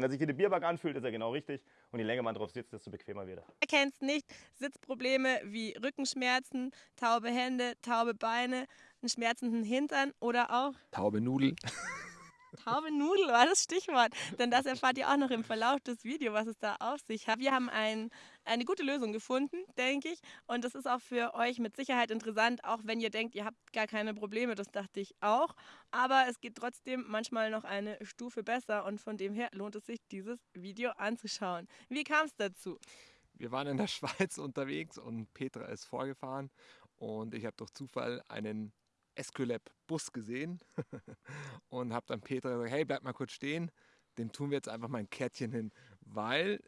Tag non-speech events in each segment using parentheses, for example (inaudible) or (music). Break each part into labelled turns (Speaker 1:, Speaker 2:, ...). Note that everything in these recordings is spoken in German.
Speaker 1: Wenn er sich wie eine Bierbank anfühlt, ist er genau richtig. Und je länger man drauf sitzt, desto bequemer wird er.
Speaker 2: Wer kennt es nicht? Sitzprobleme wie Rückenschmerzen, taube Hände, taube Beine, einen schmerzenden Hintern oder auch
Speaker 3: Taube Nudel.
Speaker 2: Taube Nudel war das Stichwort. Denn das erfahrt ihr auch noch im Verlauf des Videos, was es da auf sich hat. Wir haben ein, eine gute Lösung gefunden, denke ich. Und das ist auch für euch mit Sicherheit interessant, auch wenn ihr denkt, ihr habt gar keine Probleme. Das dachte ich auch. Aber es geht trotzdem manchmal noch eine Stufe besser. Und von dem her lohnt es sich, dieses Video anzuschauen. Wie kam es dazu?
Speaker 3: Wir waren in der (laughs) Schweiz unterwegs und Petra ist vorgefahren. Und ich habe durch Zufall einen Esculap Bus gesehen (laughs) und habe dann Petra gesagt, hey, bleib mal kurz stehen, dem tun wir jetzt einfach mal ein Kärtchen hin, weil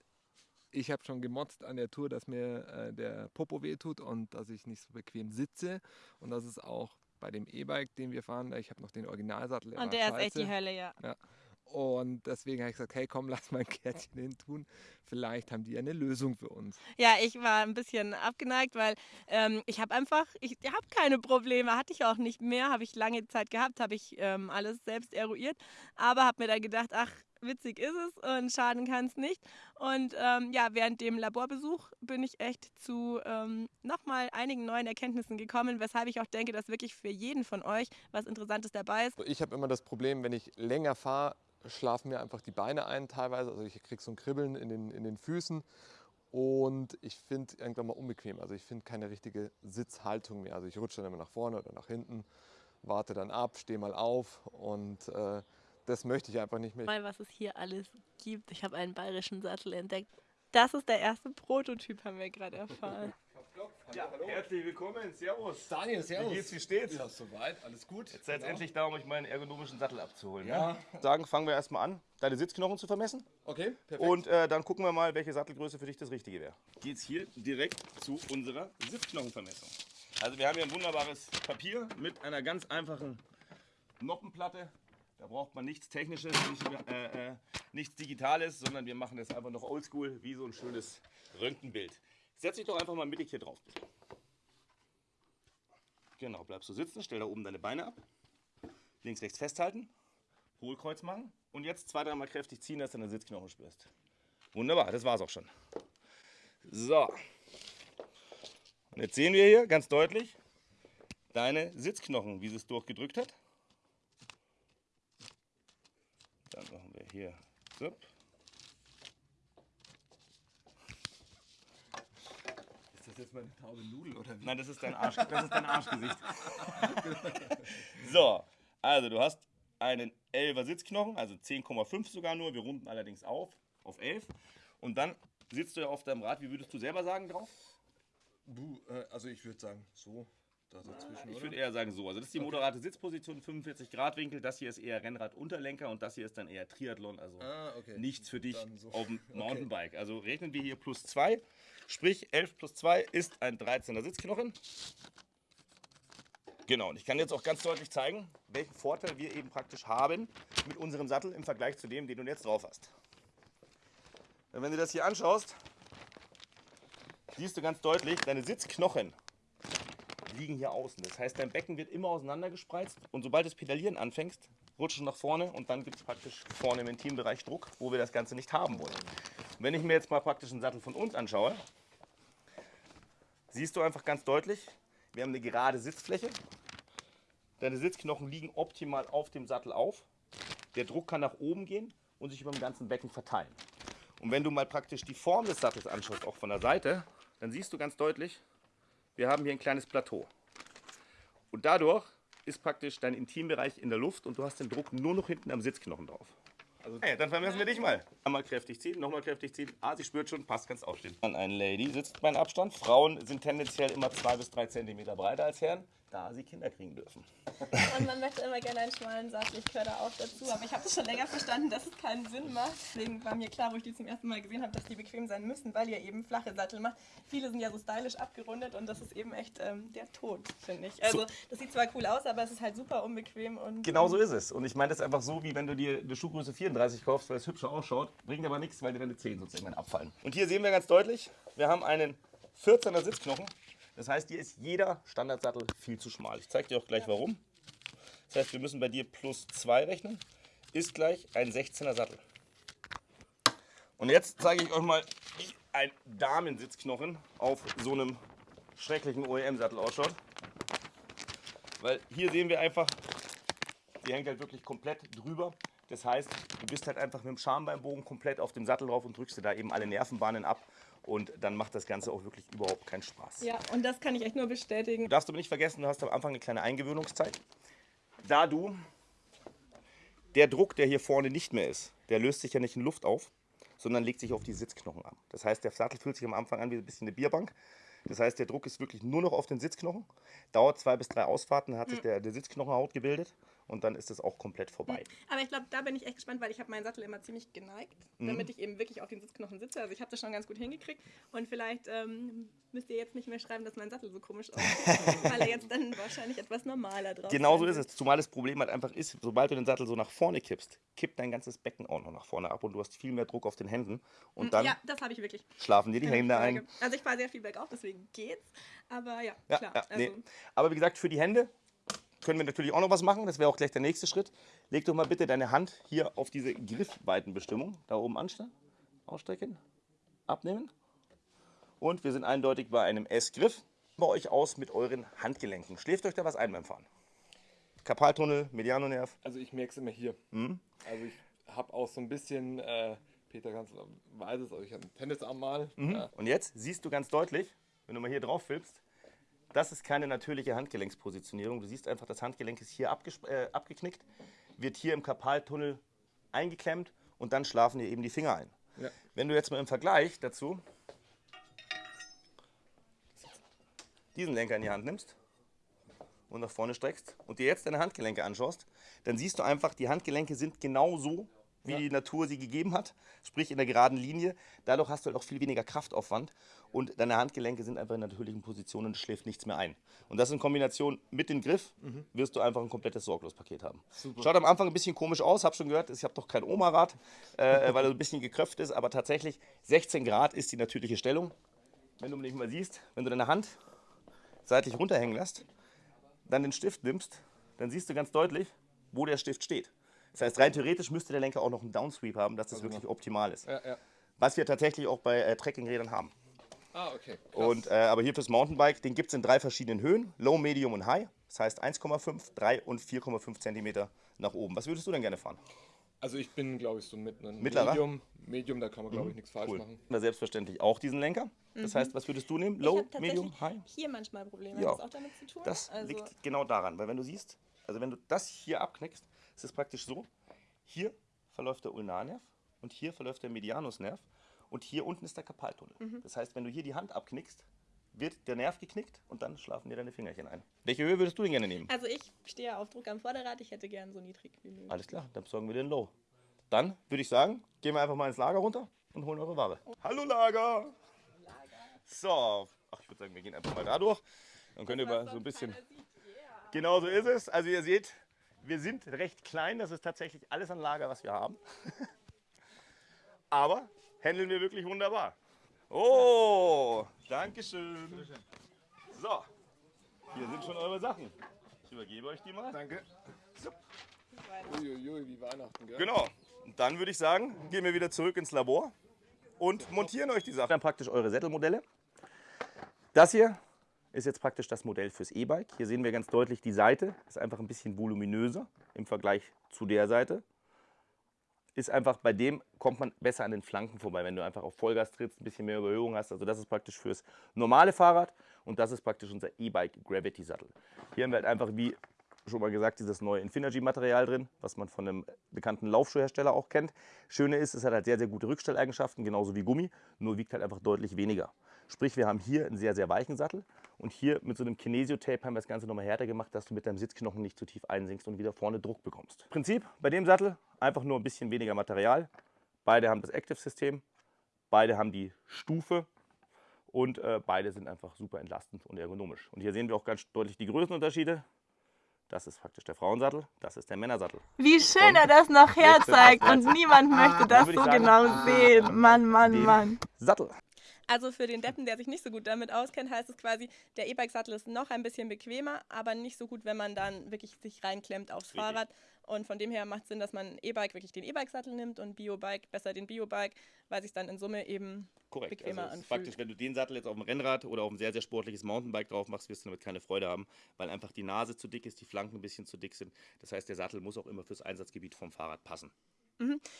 Speaker 3: ich habe schon gemotzt an der Tour, dass mir äh, der Popo wehtut und dass ich nicht so bequem sitze und das ist auch bei dem E-Bike, den wir fahren, ich habe noch den Originalsattel.
Speaker 2: Und der ist echt die Hölle, ja.
Speaker 3: ja. Und deswegen habe ich gesagt, hey komm, (laughs) lass mal ein Kärtchen hin tun. Vielleicht haben die eine Lösung für uns.
Speaker 2: Ja, ich war ein bisschen abgeneigt, weil ähm, ich habe einfach, ich habe keine Probleme, hatte ich auch nicht mehr, habe ich lange Zeit gehabt, habe ich ähm, alles selbst eruiert, aber habe mir dann gedacht, ach, witzig ist es und schaden kann es nicht. Und ähm, ja, während dem Laborbesuch bin ich echt zu ähm, nochmal einigen neuen Erkenntnissen gekommen, weshalb ich auch denke, dass wirklich für jeden von euch was Interessantes dabei ist.
Speaker 3: Ich habe immer das Problem, wenn ich länger fahre, schlafen mir einfach die Beine ein teilweise. Also ich kriege so ein Kribbeln in den, in den Füßen und ich finde irgendwann mal unbequem. Also ich finde keine richtige Sitzhaltung mehr. Also ich rutsche dann immer nach vorne oder nach hinten, warte dann ab, stehe mal auf und äh, das möchte ich einfach nicht mehr.
Speaker 2: Mal, was es hier alles gibt. Ich habe einen bayerischen Sattel entdeckt. Das ist der erste Prototyp, haben wir gerade erfahren. (laughs)
Speaker 1: Ja, hallo. Herzlich willkommen, servus.
Speaker 4: Daniel, servus.
Speaker 1: Wie geht's, wie steht's?
Speaker 4: Ja, soweit, alles gut.
Speaker 1: Jetzt seid genau. endlich da, um euch meinen ergonomischen Sattel abzuholen. Ja. Ne? Sagen, fangen wir erstmal an, deine Sitzknochen zu vermessen.
Speaker 4: Okay, perfekt.
Speaker 1: Und äh, dann gucken wir mal, welche Sattelgröße für dich das Richtige wäre. Geht's hier direkt zu unserer Sitzknochenvermessung. Also wir haben hier ein wunderbares Papier mit einer ganz einfachen Noppenplatte. Da braucht man nichts Technisches, nicht, äh, äh, nichts Digitales, sondern wir machen das einfach noch oldschool, wie so ein schönes Röntgenbild. Setz dich doch einfach mal mittig hier drauf. Genau, bleibst du sitzen, stell da oben deine Beine ab. Links, rechts festhalten, Hohlkreuz machen und jetzt zwei, dreimal kräftig ziehen, dass du deine Sitzknochen spürst. Wunderbar, das war's auch schon. So. Und jetzt sehen wir hier ganz deutlich deine Sitzknochen, wie sie es durchgedrückt hat. Dann machen wir hier. So.
Speaker 4: das jetzt meine taube Nudel oder wie?
Speaker 1: Nein, das ist dein, Arsch, das ist dein Arschgesicht. (laughs) so, also du hast einen 11er Sitzknochen, also 10,5 sogar nur. Wir runden allerdings auf, auf 11. Und dann sitzt du ja auf deinem Rad, wie würdest du selber sagen drauf?
Speaker 4: Buh, äh, also ich würde sagen so.
Speaker 1: Dazwischen, ich würde eher sagen so. Also das ist die moderate Sitzposition, 45 Grad Winkel. Das hier ist eher Rennrad-Unterlenker und das hier ist dann eher Triathlon. Also ah, okay. nichts für dich so. auf dem (laughs) Mountainbike. Okay. Also rechnen wir hier plus 2. Sprich 11 plus 2 ist ein 13er Sitzknochen. Genau, und ich kann jetzt auch ganz deutlich zeigen, welchen Vorteil wir eben praktisch haben mit unserem Sattel im Vergleich zu dem, den du jetzt drauf hast. Wenn du das hier anschaust, siehst du ganz deutlich, deine Sitzknochen liegen hier außen. Das heißt, dein Becken wird immer auseinandergespreizt und sobald du das Pedalieren anfängst, rutschst du nach vorne und dann gibt es praktisch vorne im Intimbereich Druck, wo wir das Ganze nicht haben wollen. wenn ich mir jetzt mal praktisch einen Sattel von uns anschaue, siehst du einfach ganz deutlich, wir haben eine gerade Sitzfläche. Deine Sitzknochen liegen optimal auf dem Sattel auf. Der Druck kann nach oben gehen und sich über dem ganzen Becken verteilen. Und wenn du mal praktisch die Form des Sattels anschaust, auch von der Seite, dann siehst du ganz deutlich, wir haben hier ein kleines Plateau. Und dadurch ist praktisch dein Intimbereich in der Luft und du hast den Druck nur noch hinten am Sitzknochen drauf. Also, hey, dann vermessen wir dich mal. Einmal kräftig ziehen, nochmal kräftig ziehen. Ah, sie spürt schon, passt, kannst aufstehen. Dann ein Lady sitzt mein Abstand. Frauen sind tendenziell immer zwei bis drei Zentimeter breiter als Herren da sie Kinder kriegen dürfen.
Speaker 2: Und man möchte immer gerne einen schmalen Sattel. Ich gehöre da auch dazu. Aber ich habe das schon länger verstanden, dass es keinen Sinn macht. Deswegen war mir klar, wo ich die zum ersten Mal gesehen habe, dass die bequem sein müssen, weil ihr eben flache Sattel macht. Viele sind ja so stylisch abgerundet und das ist eben echt ähm, der Tod, finde ich. Also das sieht zwar cool aus, aber es ist halt super unbequem. und
Speaker 1: Genau so ist es. Und ich meine das einfach so, wie wenn du dir eine Schuhgröße 34 kaufst, weil es hübscher ausschaut, bringt aber nichts, weil dir deine Zehen irgendwann abfallen. Und hier sehen wir ganz deutlich, wir haben einen 14er Sitzknochen das heißt, hier ist jeder Standardsattel viel zu schmal. Ich zeige dir auch gleich warum. Das heißt, wir müssen bei dir plus 2 rechnen. Ist gleich ein 16er Sattel. Und jetzt zeige ich euch mal, wie ein Damensitzknochen auf so einem schrecklichen OEM-Sattel ausschaut. Weil hier sehen wir einfach, die hängt halt wirklich komplett drüber. Das heißt, du bist halt einfach mit dem Schambeinbogen komplett auf dem Sattel drauf und drückst dir da eben alle Nervenbahnen ab. Und dann macht das Ganze auch wirklich überhaupt keinen Spaß.
Speaker 2: Ja, und das kann ich echt nur bestätigen.
Speaker 1: Du darfst aber nicht vergessen, du hast am Anfang eine kleine Eingewöhnungszeit. Da du, der Druck, der hier vorne nicht mehr ist, der löst sich ja nicht in Luft auf, sondern legt sich auf die Sitzknochen an. Das heißt, der Sattel fühlt sich am Anfang an wie ein bisschen eine Bierbank. Das heißt, der Druck ist wirklich nur noch auf den Sitzknochen. Dauert zwei bis drei Ausfahrten, dann hat sich der, der Sitzknochenhaut gebildet und dann ist es auch komplett vorbei.
Speaker 2: Aber ich glaube, da bin ich echt gespannt, weil ich habe meinen Sattel immer ziemlich geneigt,
Speaker 1: Mhm.
Speaker 2: damit ich eben wirklich auf den Sitzknochen sitze. Also ich habe das schon ganz gut hingekriegt. Und vielleicht ähm, müsst ihr jetzt nicht mehr schreiben, dass mein Sattel so komisch aussieht, (laughs) weil er jetzt dann wahrscheinlich etwas normaler drauf
Speaker 1: Genau so ist es. Zumal das Problem halt einfach ist, sobald du den Sattel so nach vorne kippst, kippt dein ganzes Becken auch noch nach vorne ab und du hast viel mehr Druck auf den Händen. Und dann
Speaker 2: Ja, das habe ich wirklich.
Speaker 1: schlafen dir die
Speaker 2: Keine
Speaker 1: Hände ein.
Speaker 2: Also ich fahre sehr viel bergauf, deswegen geht's. Aber ja,
Speaker 1: Ja,
Speaker 2: klar.
Speaker 1: ja, nee.
Speaker 2: also,
Speaker 1: Aber wie gesagt, für die Hände können wir natürlich auch noch was machen. Das wäre auch gleich der nächste Schritt. Leg doch mal bitte deine Hand hier auf diese Griffweitenbestimmung. Da oben anstellen, ausstrecken, abnehmen. Und wir sind eindeutig bei einem S-Griff. Bei euch aus mit euren Handgelenken. Schläft euch da was ein beim Fahren? Karpaltunnel, Medianonerv.
Speaker 3: Also ich merke es immer hier.
Speaker 1: Mhm.
Speaker 3: Also ich habe auch so ein bisschen, äh, Peter ganz weiß es, also ich habe einen Tennisarm mal. Ja.
Speaker 1: Und jetzt siehst du ganz deutlich, wenn du mal hier drauf filmst, das ist keine natürliche Handgelenkspositionierung. Du siehst einfach, das Handgelenk ist hier äh, abgeknickt, wird hier im Karpaltunnel eingeklemmt und dann schlafen dir eben die Finger ein.
Speaker 3: Ja.
Speaker 1: Wenn du jetzt mal im Vergleich dazu diesen Lenker in die Hand nimmst und nach vorne streckst und dir jetzt deine Handgelenke anschaust, dann siehst du einfach, die Handgelenke sind genau so, wie die Natur sie gegeben hat, sprich in der geraden Linie. Dadurch hast du halt auch viel weniger Kraftaufwand und deine Handgelenke sind einfach in natürlichen Positionen und es schläft nichts mehr ein. Und das in Kombination mit dem Griff wirst du einfach ein komplettes Sorglospaket haben. Schaut am Anfang ein bisschen komisch aus, hab schon gehört, ich habe doch kein Oma-Rad, äh, weil er so ein bisschen gekröpft ist, aber tatsächlich 16 Grad ist die natürliche Stellung. Wenn du mich mal siehst, wenn du deine Hand seitlich runterhängen lässt, dann den Stift nimmst, dann siehst du ganz deutlich, wo der Stift steht. Das heißt, rein theoretisch müsste der Lenker auch noch einen Downsweep haben, dass das wirklich optimal ist.
Speaker 3: Ja, ja.
Speaker 1: Was wir tatsächlich auch bei äh, Trekkingrädern haben.
Speaker 3: Ah, okay. Krass.
Speaker 1: Und, äh, aber hier fürs Mountainbike, den gibt es in drei verschiedenen Höhen: Low, Medium und High. Das heißt 1,5, 3 und 4,5 Zentimeter nach oben. Was würdest du denn gerne fahren?
Speaker 3: Also ich bin, glaube ich, so mit einem
Speaker 1: Mittlerer?
Speaker 3: Medium. Medium, da kann man, glaube ich, nichts falsch
Speaker 1: Cool.
Speaker 3: machen.
Speaker 1: Wir selbstverständlich auch diesen Lenker. Das heißt, was würdest du nehmen? Low, Medium, High?
Speaker 2: hier manchmal Probleme.
Speaker 1: Ja.
Speaker 2: Hat das auch damit zu tun?
Speaker 1: Das
Speaker 2: also,
Speaker 1: liegt genau daran, weil wenn du siehst, also wenn du das hier abknickst, ist es praktisch so, hier verläuft der Ulnarnerv und hier verläuft der Medianusnerv und hier unten ist der Karpaltunnel.
Speaker 2: Mhm.
Speaker 1: Das heißt, wenn du hier die Hand abknickst, wird der Nerv geknickt und dann schlafen dir deine Fingerchen ein. Welche Höhe würdest du denn gerne nehmen?
Speaker 2: also ich stehe auf Druck am Vorderrad. Ich hätte gern so niedrig wie möglich.
Speaker 1: Alles klar, dann besorgen wir den Low. Dann würde ich sagen, gehen wir einfach mal ins Lager runter und holen eure Ware. Hallo Lager! So, ach, ich würde sagen, wir gehen einfach mal da durch. Dann könnt ihr mal so ein bisschen. Genau so ist es. Also ihr seht, wir sind recht klein. Das ist tatsächlich alles an Lager, was wir haben. (laughs) Aber handeln wir wirklich wunderbar. Oh, Dankeschön. So, hier sind schon eure Sachen. Ich übergebe euch die mal.
Speaker 3: Danke. Uiuiui, wie Weihnachten, gell?
Speaker 1: Genau. Und dann würde ich sagen, gehen wir wieder zurück ins Labor und montieren euch die Sachen. Dann praktisch eure Sättelmodelle. Das hier ist jetzt praktisch das Modell fürs E-Bike. Hier sehen wir ganz deutlich die Seite. Ist einfach ein bisschen voluminöser im Vergleich zu der Seite. Ist einfach, bei dem kommt man besser an den Flanken vorbei, wenn du einfach auf Vollgas trittst, ein bisschen mehr Überhöhung hast. Also das ist praktisch fürs normale Fahrrad und das ist praktisch unser E-Bike Gravity Sattel. Hier haben wir halt einfach, wie schon mal gesagt, dieses neue Infinergy-Material drin, was man von einem bekannten Laufschuhhersteller auch kennt. Schöne ist, es hat halt sehr, sehr gute Rückstelleigenschaften, genauso wie Gummi, nur wiegt halt einfach deutlich weniger. Sprich, wir haben hier einen sehr, sehr weichen Sattel und hier mit so einem Kinesio-Tape haben wir das Ganze nochmal härter gemacht, dass du mit deinem Sitzknochen nicht zu tief einsinkst und wieder vorne Druck bekommst. Prinzip bei dem Sattel einfach nur ein bisschen weniger Material. Beide haben das Active-System, beide haben die Stufe und äh, beide sind einfach super entlastend und ergonomisch. Und hier sehen wir auch ganz deutlich die Größenunterschiede. Das ist praktisch der Frauensattel, das ist der Männersattel.
Speaker 2: Wie schön er das noch (laughs) herzeigt und niemand möchte das so
Speaker 1: sagen,
Speaker 2: genau sehen. Mann, Mann, Mann.
Speaker 1: Sattel.
Speaker 2: Also für den Deppen, der sich nicht so gut damit auskennt, heißt es quasi, der E-Bike-Sattel ist noch ein bisschen bequemer, aber nicht so gut, wenn man dann wirklich sich reinklemmt aufs
Speaker 1: Richtig.
Speaker 2: Fahrrad. Und von dem her macht es Sinn, dass man E-Bike wirklich den E-Bike-Sattel nimmt und Bio-Bike besser den Bio-Bike, weil sich dann in Summe eben
Speaker 1: Korrekt.
Speaker 2: bequemer
Speaker 1: also
Speaker 2: anfühlt.
Speaker 1: praktisch, wenn du den Sattel jetzt auf dem Rennrad oder auf ein sehr, sehr sportliches Mountainbike drauf machst, wirst du damit keine Freude haben, weil einfach die Nase zu dick ist, die Flanken ein bisschen zu dick sind. Das heißt, der Sattel muss auch immer fürs Einsatzgebiet vom Fahrrad passen.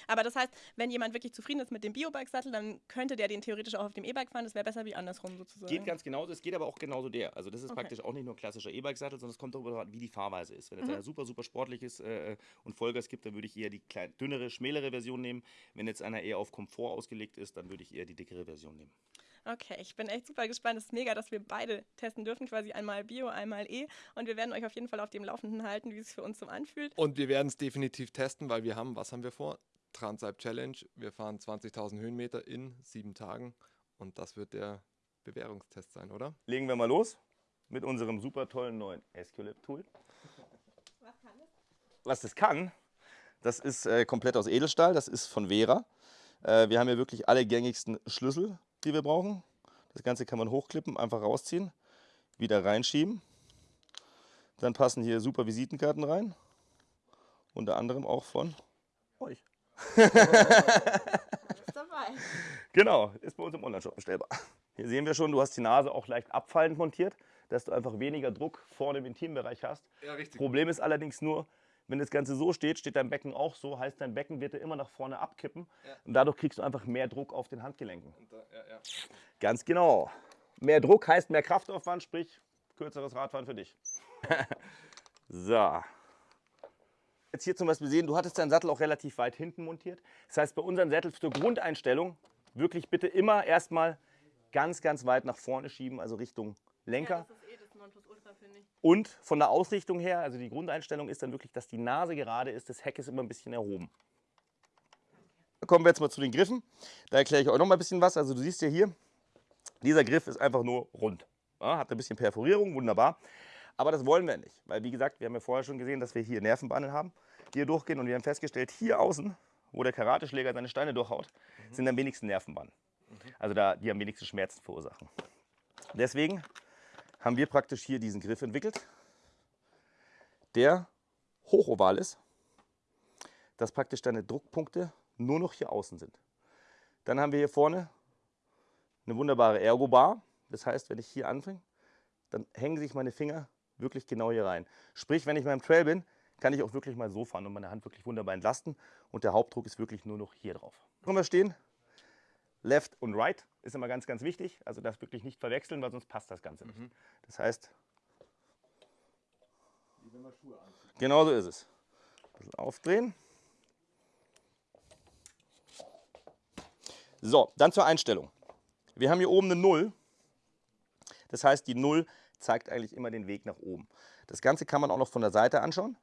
Speaker 2: Aber das heißt, wenn jemand wirklich zufrieden ist mit dem Bio-Bike-Sattel, dann könnte der den theoretisch auch auf dem E-Bike fahren. Das wäre besser wie andersrum sozusagen.
Speaker 1: Geht ganz genauso, es geht aber auch genauso der. Also das ist
Speaker 2: Okay.
Speaker 1: praktisch auch nicht nur ein klassischer E-Bike-Sattel, sondern es kommt darüber an, wie die Fahrweise ist. Wenn
Speaker 2: Mhm.
Speaker 1: jetzt einer super, super sportlich ist äh, und Vollgas gibt, dann würde ich eher die klein, dünnere, schmälere Version nehmen. Wenn jetzt einer eher auf Komfort ausgelegt ist, dann würde ich eher die dickere Version nehmen.
Speaker 2: Okay, ich bin echt super gespannt. Es ist mega, dass wir beide testen dürfen, quasi einmal Bio, einmal E. Und wir werden euch auf jeden Fall auf dem Laufenden halten, wie es für uns so anfühlt.
Speaker 3: Und wir werden es definitiv testen, weil wir haben, was haben wir vor? Transalp Challenge. Wir fahren 20.000 Höhenmeter in sieben Tagen und das wird der Bewährungstest sein, oder?
Speaker 1: Legen wir mal los mit unserem super tollen neuen Esculap-Tool.
Speaker 2: Was kann das?
Speaker 1: Was das kann, das ist äh, komplett aus Edelstahl, das ist von Vera. Äh, wir haben hier wirklich alle gängigsten Schlüssel, die wir brauchen. Das Ganze kann man hochklippen, einfach rausziehen, wieder reinschieben. Dann passen hier super Visitenkarten rein. Unter anderem auch von euch. (laughs)
Speaker 2: Ist dabei.
Speaker 1: Genau, ist bei uns im Onlineshop bestellbar. Hier sehen wir schon, du hast die Nase auch leicht abfallend montiert, dass du einfach weniger Druck vorne im Intimbereich hast.
Speaker 3: Ja, richtig.
Speaker 1: Problem ist allerdings nur, wenn das Ganze so steht, steht dein Becken auch so, heißt dein Becken wird dir immer nach vorne abkippen
Speaker 3: Ja.
Speaker 1: und dadurch kriegst du einfach mehr Druck auf den Handgelenken.
Speaker 3: ja, ja.
Speaker 1: Ganz genau. Mehr Druck heißt mehr Kraftaufwand, sprich kürzeres Radfahren für dich. (laughs) so. Jetzt hier zum Beispiel sehen, du hattest deinen Sattel auch relativ weit hinten montiert. Das heißt, bei unseren Sätteln zur Grundeinstellung wirklich bitte immer erstmal ganz, ganz weit nach vorne schieben, also Richtung Lenker.
Speaker 2: das ich.
Speaker 1: Und von der Ausrichtung her, also die Grundeinstellung ist dann wirklich, dass die Nase gerade ist, das Heck ist immer ein bisschen erhoben. Kommen wir jetzt mal zu den Griffen. Da erkläre ich euch noch mal ein bisschen was. Also du siehst ja hier, dieser Griff ist einfach nur rund. Ja, hat ein bisschen Perforierung, wunderbar. Aber das wollen wir nicht, weil wie gesagt, wir haben ja vorher schon gesehen, dass wir hier Nervenbahnen haben, die hier durchgehen und wir haben festgestellt, hier außen, wo der Karateschläger seine Steine durchhaut, sind am wenigsten Nervenbahnen. Also da, die am wenigsten Schmerzen verursachen. Deswegen haben wir praktisch hier diesen Griff entwickelt, der hochoval ist, dass praktisch deine Druckpunkte nur noch hier außen sind. Dann haben wir hier vorne eine wunderbare Ergo-Bar. Das heißt, wenn ich hier anfange, dann hängen sich meine Finger wirklich genau hier rein. Sprich, wenn ich mal im Trail bin, kann ich auch wirklich mal so fahren und meine Hand wirklich wunderbar entlasten. Und der Hauptdruck ist wirklich nur noch hier drauf. Können wir stehen? Left und Right ist immer ganz, ganz wichtig. Also das wirklich nicht verwechseln, weil sonst passt das Ganze nicht. Das heißt, genau so ist es. Ein bisschen aufdrehen. So, dann zur Einstellung. Wir haben hier oben eine 0. Das heißt, die 0 zeigt eigentlich immer den Weg nach oben. Das Ganze kann man auch noch von der Seite anschauen.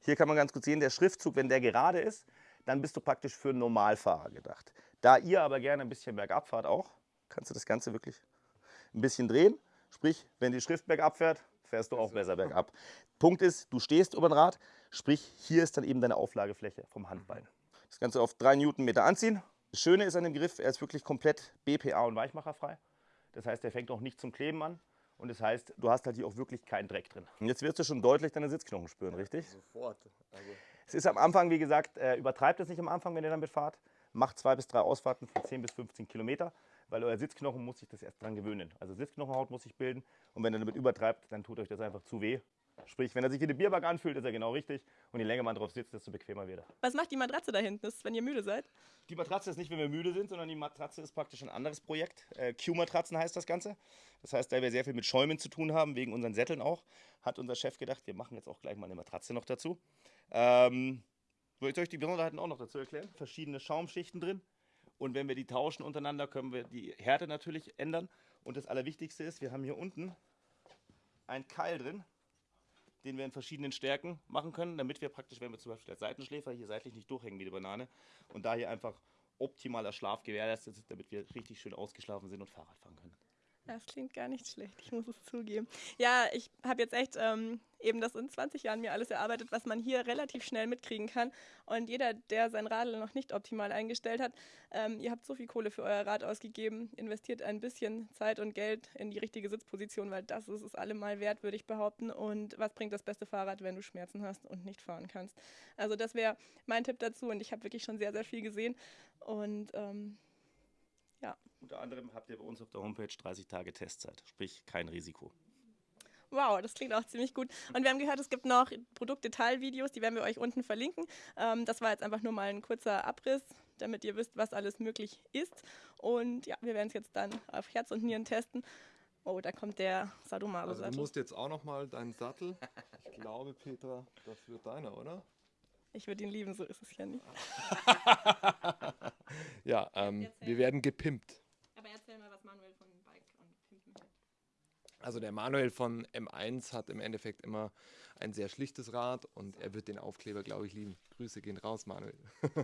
Speaker 1: Hier kann man ganz gut sehen, der Schriftzug, wenn der gerade ist, dann bist du praktisch für einen Normalfahrer gedacht. Da ihr aber gerne ein bisschen bergab fahrt auch, kannst du das Ganze wirklich ein bisschen drehen. Sprich, wenn die Schrift bergab fährt, fährst du auch besser bergab. Punkt ist, du stehst über dem Rad, sprich, hier ist dann eben deine Auflagefläche vom Handbein. Das Ganze auf 3 Newtonmeter anziehen. Das Schöne ist an dem Griff, er ist wirklich komplett BPA und weichmacherfrei. Das heißt, er fängt auch nicht zum Kleben an. Und das heißt, du hast halt hier auch wirklich keinen Dreck drin. Und jetzt wirst du schon deutlich deine Sitzknochen spüren, richtig?
Speaker 3: Sofort. Also,
Speaker 1: Es ist am Anfang, wie gesagt, äh, übertreibt es nicht am Anfang, wenn ihr damit fahrt. Macht zwei bis drei Ausfahrten von 10 bis 15 Kilometer, weil euer Sitzknochen muss sich das erst dran gewöhnen. Also Sitzknochenhaut muss sich bilden und wenn ihr damit übertreibt, dann tut euch das einfach zu weh. Sprich, wenn er sich wie eine Bierbank anfühlt, ist er genau richtig und je länger man drauf sitzt, desto bequemer wird er.
Speaker 2: Was macht die Matratze da hinten? Ist, wenn ihr müde seid?
Speaker 1: Die Matratze ist nicht, wenn wir müde sind, sondern die Matratze ist praktisch ein anderes Projekt. Äh, Q-Matratzen heißt das Ganze. Das heißt, da wir sehr viel mit Schäumen zu tun haben, wegen unseren Sätteln auch, hat unser Chef gedacht, wir machen jetzt auch gleich mal eine Matratze noch dazu. Ähm, soll ich euch die Besonderheiten auch noch dazu erklären? Verschiedene Schaumschichten drin. Und wenn wir die tauschen untereinander, können wir die Härte natürlich ändern. Und das Allerwichtigste ist, wir haben hier unten einen Keil drin, den wir in verschiedenen Stärken machen können, damit wir praktisch, wenn wir zum Beispiel als Seitenschläfer hier seitlich nicht durchhängen wie die Banane und da hier einfach optimaler Schlaf gewährleistet ist, damit wir richtig schön ausgeschlafen sind und Fahrrad fahren können.
Speaker 2: Das klingt gar nicht schlecht, ich muss es zugeben. Ja, ich habe jetzt echt ähm, eben das in 20 Jahren mir alles erarbeitet, was man hier relativ schnell mitkriegen kann. Und jeder, der sein Radl noch nicht optimal eingestellt hat, ähm, ihr habt so viel Kohle für euer Rad ausgegeben, investiert ein bisschen Zeit und Geld in die richtige Sitzposition, weil das ist es allemal wert, würde ich behaupten. Und was bringt das beste Fahrrad, wenn du Schmerzen hast und nicht fahren kannst? Also das wäre mein Tipp dazu und ich habe wirklich schon sehr, sehr viel gesehen. Und ähm, ja.
Speaker 1: Unter anderem habt ihr bei uns auf der Homepage 30 Tage Testzeit, sprich kein Risiko.
Speaker 2: Wow, das klingt auch ziemlich gut. Und wir haben gehört, es gibt noch Produktdetailvideos, die werden wir euch unten verlinken. Ähm, das war jetzt einfach nur mal ein kurzer Abriss, damit ihr wisst, was alles möglich ist. Und ja, wir werden es jetzt dann auf Herz und Nieren testen. Oh, da kommt der Sadomaso-Sattel.
Speaker 3: Also du musst jetzt auch nochmal deinen Sattel. Ich glaube, Petra, das wird deiner, oder?
Speaker 2: ich würde ihn lieben, so ist es ja nicht. (laughs)
Speaker 3: Ja, ähm, wir werden gepimpt.
Speaker 2: Aber erzähl mal, was Manuel von Bike und Pimpen hält.
Speaker 3: Also der Manuel von M1 hat im Endeffekt immer ein sehr schlichtes Rad und er wird den Aufkleber, glaube ich, lieben. Grüße gehen raus, Manuel. (laughs)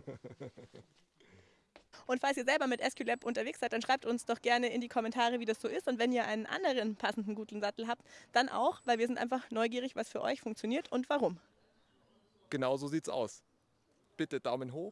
Speaker 2: Und falls ihr selber mit SQLab unterwegs seid, dann schreibt uns doch gerne in die Kommentare, wie das so ist. Und wenn ihr einen anderen passenden guten Sattel habt, dann auch, weil wir sind einfach neugierig, was für euch funktioniert und warum.
Speaker 3: Genau so sieht's aus. Bitte Daumen hoch